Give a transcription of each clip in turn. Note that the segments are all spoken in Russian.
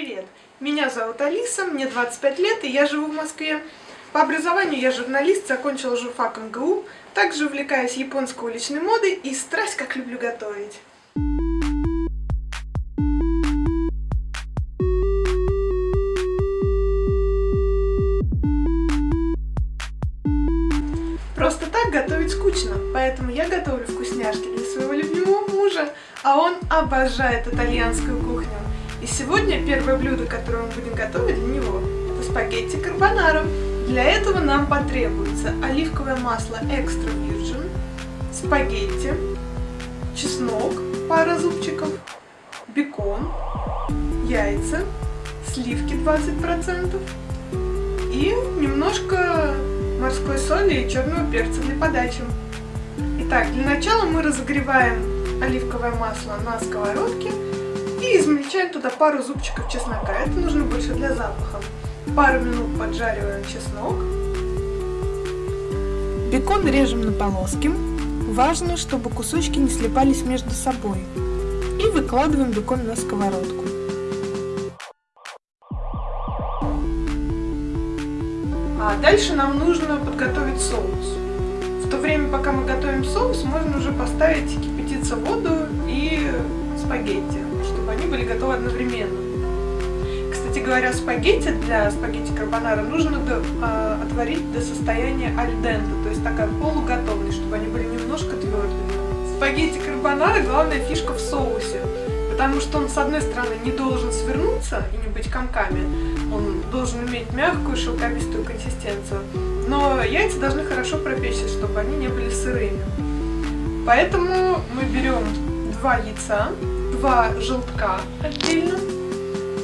привет! Меня зовут Алиса, мне 25 лет, и я живу в Москве. По образованию я журналист, закончила журфак МГУ, также увлекаюсь японской уличной модой и страсть как люблю готовить. Просто так готовить скучно, поэтому я готовлю вкусняшки для своего любимого мужа, а он обожает итальянскую кухню. И сегодня первое блюдо, которое мы будем готовить для него, это спагетти карбонара. Для этого нам потребуется оливковое масло экстра virgin, спагетти, чеснок, пара зубчиков, бекон, яйца, сливки 20% и немножко морской соли и черного перца для подачи. Итак, для начала мы разогреваем оливковое масло на сковородке и измельчаем туда пару зубчиков чеснока. Это нужно больше для запаха. Пару минут поджариваем чеснок. Бекон режем на полоски. Важно, чтобы кусочки не слипались между собой. И выкладываем бекон на сковородку. А дальше нам нужно подготовить соус. В то время, пока мы готовим соус, можно уже поставить кипятиться воду и спагетти чтобы они были готовы одновременно. Кстати говоря, спагетти для спагетти карбонара нужно до, э, отварить до состояния альдента, то есть такая полуготовность, чтобы они были немножко твердыми. Спагетти карбонара главная фишка в соусе, потому что он с одной стороны не должен свернуться и не быть комками, он должен иметь мягкую шелковистую консистенцию, но яйца должны хорошо пропечься, чтобы они не были сырыми. Поэтому мы берем два яйца, два желтка отдельно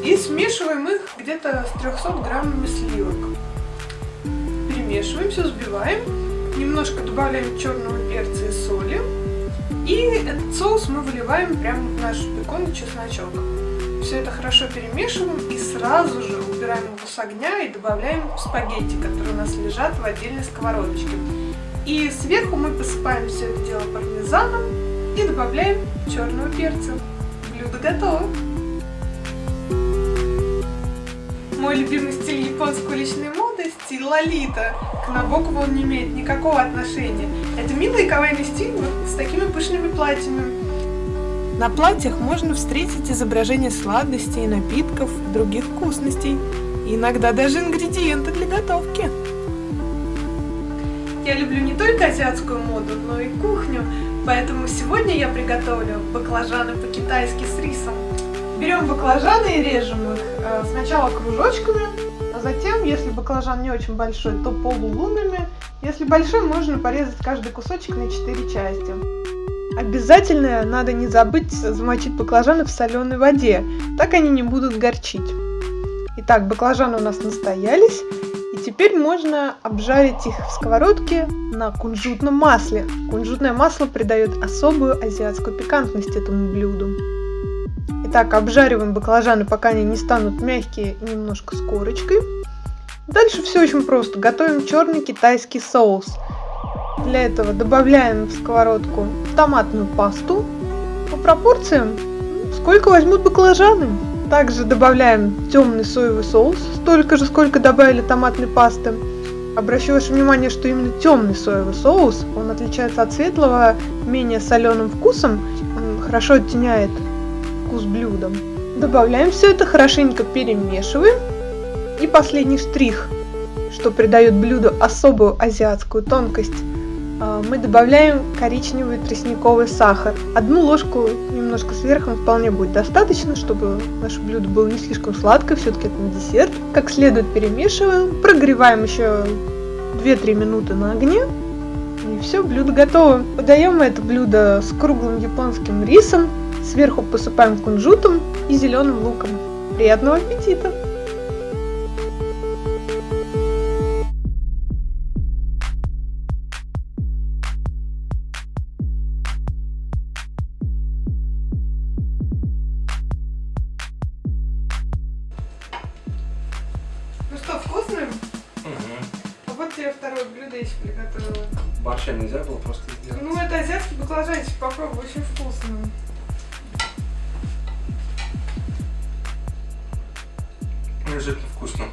и смешиваем их где-то с 300 граммами сливок. Перемешиваем, все взбиваем, немножко добавляем черного перца и соли. И этот соус мы выливаем прямо в наш бекон и чесночок. Все это хорошо перемешиваем и сразу же убираем его с огня и добавляем спагетти, которые у нас лежат в отдельной сковородочке. И сверху мы посыпаем все это дело пармезаном и добавляем черного перца блюдо готово. Мой любимый стиль японской уличной моды – стиль лолита. К Набокову он не имеет никакого отношения. Это милый кавайный стиль с такими пышными платьями. На платьях можно встретить изображения сладостей, напитков, других вкусностей. Иногда даже ингредиенты для готовки. Я люблю не только азиатскую моду, но и кухню, поэтому сегодня я приготовлю баклажаны по-китайски с рисом. Берем баклажаны и режем их э, сначала кружочками, а затем, если баклажан не очень большой, то полулунами. Если большой, можно порезать каждый кусочек на 4 части. Обязательно надо не забыть замочить баклажаны в соленой воде, так они не будут горчить. Итак, баклажаны у нас настоялись, и теперь можно обжарить их в сковородке на кунжутном масле. Кунжутное масло придает особую азиатскую пикантность этому блюду. Итак, обжариваем баклажаны, пока они не станут мягкие немножко с корочкой. Дальше все очень просто. Готовим черный китайский соус. Для этого добавляем в сковородку томатную пасту по пропорциям, сколько возьмут баклажаны. Также добавляем темный соевый соус, столько же, сколько добавили томатной пасты. Обращу ваше внимание, что именно темный соевый соус, он отличается от светлого менее соленым вкусом, он хорошо оттеняет вкус блюда. Добавляем все это, хорошенько перемешиваем. И последний штрих, что придает блюду особую азиатскую тонкость – мы добавляем коричневый тростниковый сахар. Одну ложку немножко сверху вполне будет достаточно, чтобы наше блюдо было не слишком сладкое, все-таки это не десерт. Как следует перемешиваем, прогреваем еще 2-3 минуты на огне. И все, блюдо готово. Подаем это блюдо с круглым японским рисом, сверху посыпаем кунжутом и зеленым луком. Приятного аппетита! Тебе второе блюдо еще приготовила. Борща нельзя было просто сделать? Ну, это азиатский баклажанчик, попробуй, очень вкусно. обязательно вкусно.